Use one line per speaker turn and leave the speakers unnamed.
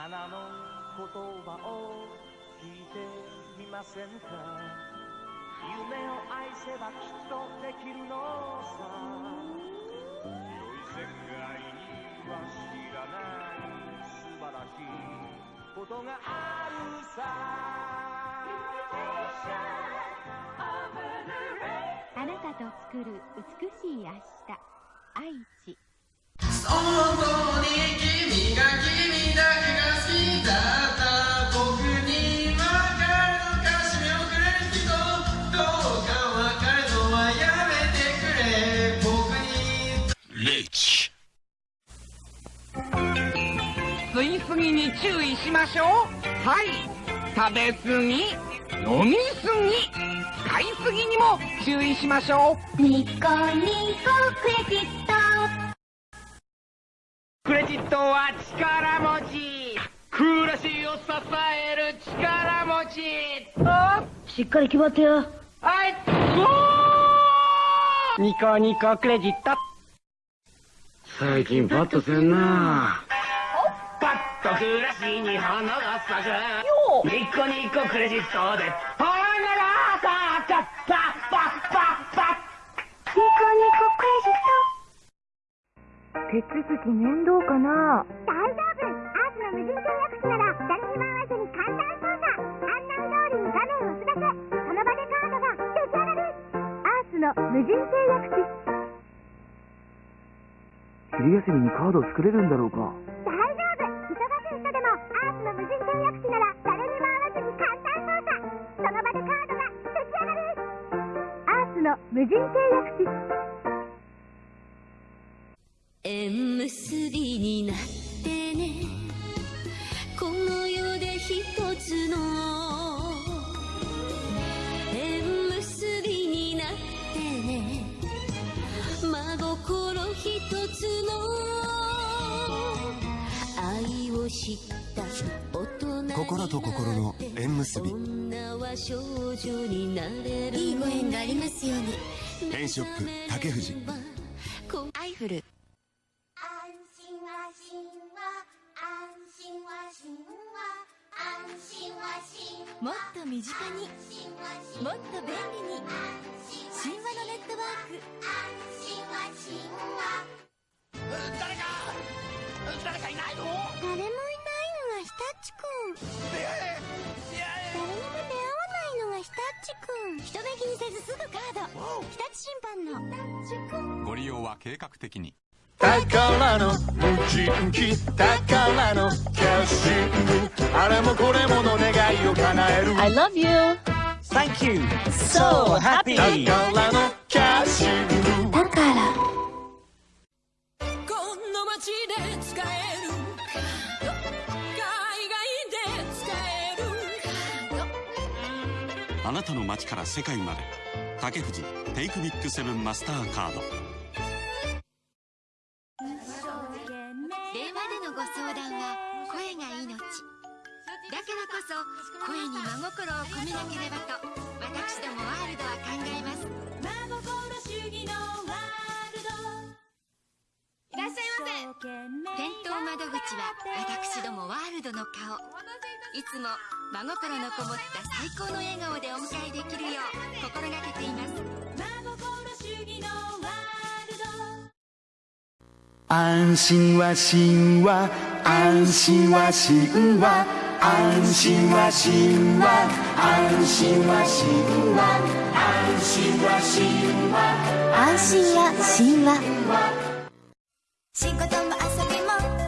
花の言葉を聞いてみませんか？夢を愛せばきっとできるのさ。広い世界には知らない素晴らしいことがあるさ。
あなたと作る美しい明日。愛知。
本当に君が君だけがに
注意しましょう。はい。食べすぎ飲みすぎ使いすぎにも注意しましょう。
ニコニコクレジット。
クレジットは力持ち。暮らしを支える力持ち。あ
しっかり決まってよ。
はいゴー！ニコニコクレジット。
最近パッとせんな。
パッと暮らしに花が咲くニコニコクレジットで花が咲くパッパッパッパッ
ニコニコクレジッ。ト手続き面倒かな。大丈夫。アースの無人契約士なら誰にも会わずに簡単操作。案内通りに画面を押すだけその場でカードが出来上がるアースの無人契約士
昼休みにカードを作れるんだろうか
無人契約士
縁結びになってね。この世で一つの。縁結びになってね。真心一つの。愛を知った大人
心と心の縁結び
女は少女になれる。
いいご縁がありますように。
ペンショップ竹藤
アイフル。
安心は神話。安心は神話。安心は神話。
もっと身近に。もっと便利に目気にせずすぐカード。日立審判の。
ご利用は計画的に。
宝の無人機宝のキャッシング。あれもこれもの願いを叶える。
I love you.
Thank you.
So happy.
宝のキャッシング。
だから
この街で使える。
あなたの街から世界まで竹藤テイクビッグセブンマスターカード。
電話でのご相談は声が命。だからこそ声に真心を込めなければと私どもワールドは考えます。いらっしゃいませ。店頭窓口は私どもワールドの顔いつも真心のこもった最高の笑顔でお迎えできるよう心がけています。
安心は神話安心は神話安心は神話安心は神話安心は神話
安心は神話。
仕事も遊びも